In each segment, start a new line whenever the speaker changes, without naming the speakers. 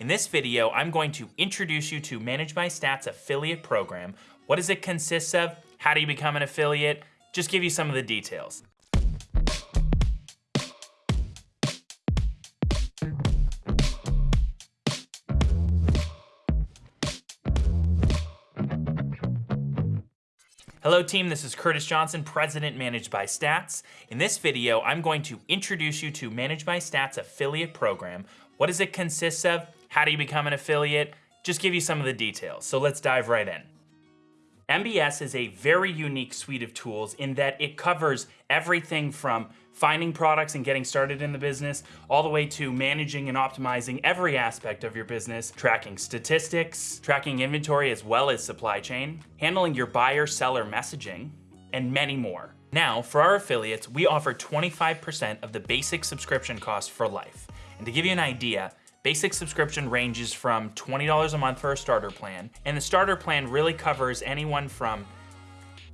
In this video, I'm going to introduce you to Manage by Stats affiliate program. What does it consist of? How do you become an affiliate? Just give you some of the details. Hello team, this is Curtis Johnson, President Managed by Stats. In this video, I'm going to introduce you to Managed by Stats affiliate program. What does it consist of? How do you become an affiliate? Just give you some of the details. So let's dive right in. MBS is a very unique suite of tools in that it covers everything from finding products and getting started in the business, all the way to managing and optimizing every aspect of your business, tracking statistics, tracking inventory as well as supply chain, handling your buyer-seller messaging, and many more. Now, for our affiliates, we offer 25% of the basic subscription cost for life. And to give you an idea, Basic subscription ranges from $20 a month for a starter plan, and the starter plan really covers anyone from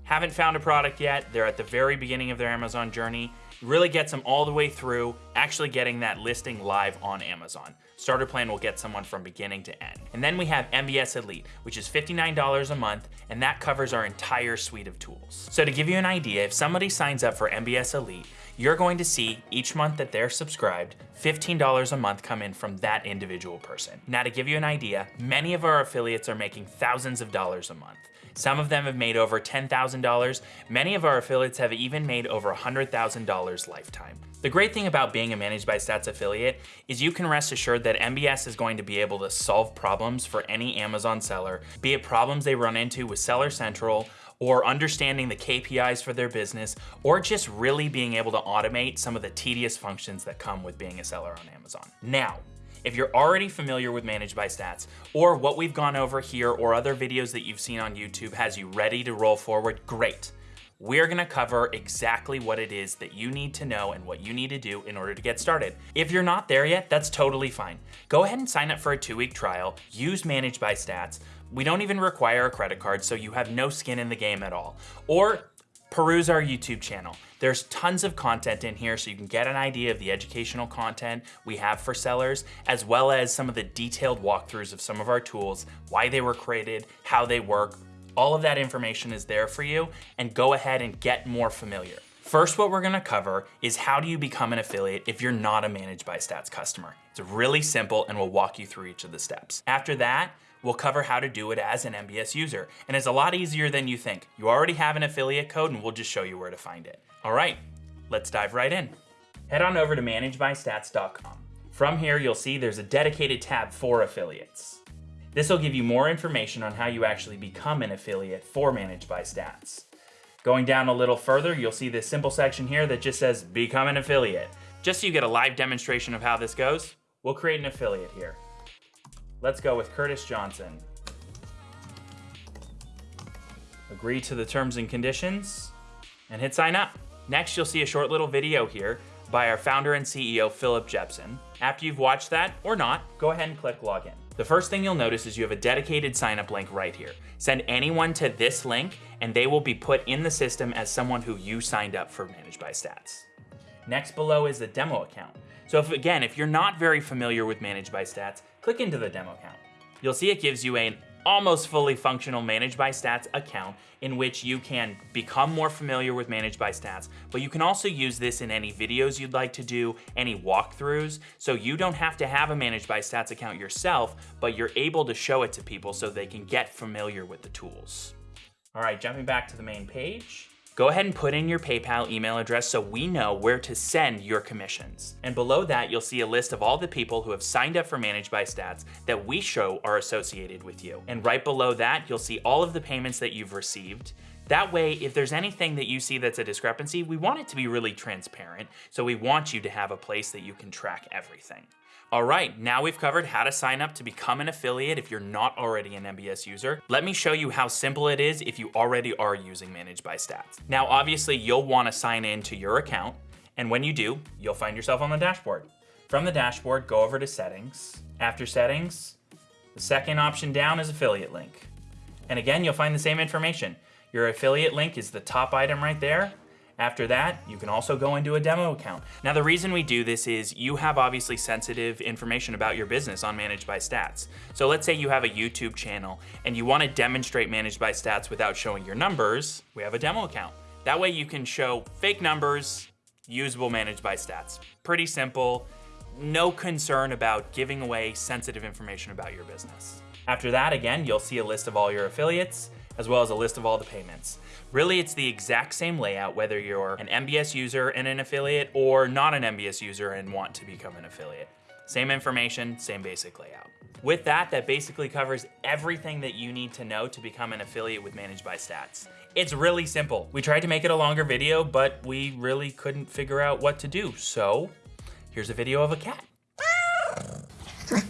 haven't found a product yet, they're at the very beginning of their Amazon journey, really gets them all the way through actually getting that listing live on Amazon. Starter plan will get someone from beginning to end. And then we have MBS Elite, which is $59 a month, and that covers our entire suite of tools. So to give you an idea, if somebody signs up for MBS Elite, you're going to see each month that they're subscribed, $15 a month come in from that individual person. Now to give you an idea, many of our affiliates are making thousands of dollars a month. Some of them have made over $10,000. Many of our affiliates have even made over $100,000 lifetime. The great thing about being a Managed by Stats affiliate is you can rest assured that MBS is going to be able to solve problems for any Amazon seller, be it problems they run into with Seller Central, or understanding the KPIs for their business, or just really being able to automate some of the tedious functions that come with being a seller on Amazon. Now, if you're already familiar with Managed by Stats, or what we've gone over here or other videos that you've seen on YouTube has you ready to roll forward, great. We're gonna cover exactly what it is that you need to know and what you need to do in order to get started. If you're not there yet, that's totally fine. Go ahead and sign up for a two-week trial, use Managed by Stats, we don't even require a credit card, so you have no skin in the game at all. Or peruse our YouTube channel. There's tons of content in here so you can get an idea of the educational content we have for sellers, as well as some of the detailed walkthroughs of some of our tools, why they were created, how they work. All of that information is there for you, and go ahead and get more familiar. First, what we're gonna cover is how do you become an affiliate if you're not a Managed by Stats customer. It's really simple and we'll walk you through each of the steps. After that, we'll cover how to do it as an MBS user. And it's a lot easier than you think. You already have an affiliate code and we'll just show you where to find it. All right, let's dive right in. Head on over to managebystats.com. From here, you'll see there's a dedicated tab for affiliates. This will give you more information on how you actually become an affiliate for Managed by Stats. Going down a little further, you'll see this simple section here that just says Become an Affiliate. Just so you get a live demonstration of how this goes, we'll create an affiliate here. Let's go with Curtis Johnson. Agree to the terms and conditions and hit sign up. Next, you'll see a short little video here by our founder and CEO, Philip Jepson. After you've watched that, or not, go ahead and click login. The first thing you'll notice is you have a dedicated sign up link right here. Send anyone to this link and they will be put in the system as someone who you signed up for Managed by Stats. Next below is the demo account. So if, again, if you're not very familiar with Managed by Stats, click into the demo account. You'll see it gives you an almost fully functional Managed by Stats account in which you can become more familiar with Managed by Stats, but you can also use this in any videos you'd like to do, any walkthroughs, so you don't have to have a Managed by Stats account yourself, but you're able to show it to people so they can get familiar with the tools. All right, jumping back to the main page, Go ahead and put in your PayPal email address so we know where to send your commissions. And below that, you'll see a list of all the people who have signed up for Managed by Stats that we show are associated with you. And right below that, you'll see all of the payments that you've received. That way, if there's anything that you see that's a discrepancy, we want it to be really transparent. So we want you to have a place that you can track everything. All right, now we've covered how to sign up to become an affiliate if you're not already an MBS user. Let me show you how simple it is if you already are using Managed by Stats. Now, obviously, you'll wanna sign in to your account, and when you do, you'll find yourself on the dashboard. From the dashboard, go over to Settings. After Settings, the second option down is Affiliate Link. And again, you'll find the same information. Your affiliate link is the top item right there, After that, you can also go into a demo account. Now, the reason we do this is you have obviously sensitive information about your business on Managed by Stats. So let's say you have a YouTube channel and you wanna demonstrate Managed by Stats without showing your numbers, we have a demo account. That way you can show fake numbers, usable Managed by Stats. Pretty simple, no concern about giving away sensitive information about your business. After that, again, you'll see a list of all your affiliates, as well as a list of all the payments. Really, it's the exact same layout whether you're an MBS user and an affiliate or not an MBS user and want to become an affiliate. Same information, same basic layout. With that, that basically covers everything that you need to know to become an affiliate with Managed by Stats. It's really simple. We tried to make it a longer video, but we really couldn't figure out what to do. So here's a video of a cat.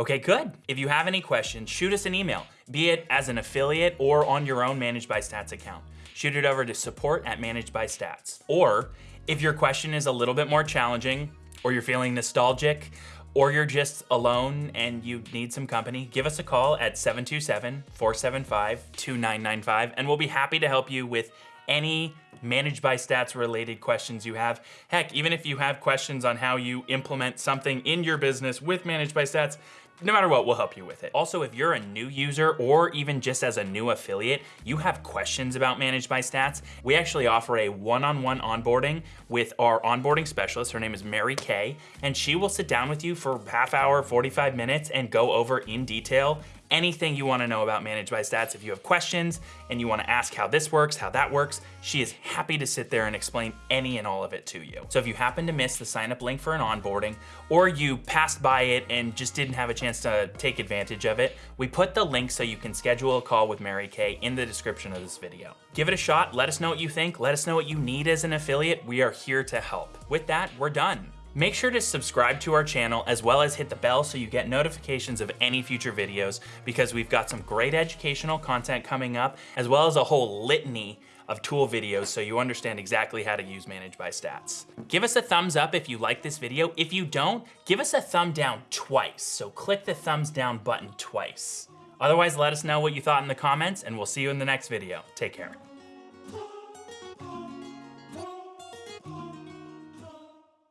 Okay, good. If you have any questions, shoot us an email, be it as an affiliate or on your own Managed by Stats account. Shoot it over to support at Managed by Stats. Or if your question is a little bit more challenging, or you're feeling nostalgic, or you're just alone and you need some company, give us a call at 727-475-2995 and we'll be happy to help you with any managed by stats related questions you have. Heck, even if you have questions on how you implement something in your business with managed by stats, no matter what, we'll help you with it. Also, if you're a new user or even just as a new affiliate, you have questions about Managed by Stats, we actually offer a one-on-one -on -one onboarding with our onboarding specialist. Her name is Mary Kay, and she will sit down with you for half hour, 45 minutes and go over in detail anything you wanna know about Managed by Stats. If you have questions and you wanna ask how this works, how that works, she is happy to sit there and explain any and all of it to you. So if you happen to miss the sign up link for an onboarding, or you passed by it and just didn't have a chance to take advantage of it, we put the link so you can schedule a call with Mary Kay in the description of this video. Give it a shot, let us know what you think, let us know what you need as an affiliate. We are here to help. With that, we're done. Make sure to subscribe to our channel as well as hit the bell so you get notifications of any future videos because we've got some great educational content coming up as well as a whole litany of tool videos so you understand exactly how to use Managed by Stats. Give us a thumbs up if you like this video. If you don't, give us a thumb down twice. So click the thumbs down button twice. Otherwise, let us know what you thought in the comments and we'll see you in the next video. Take care.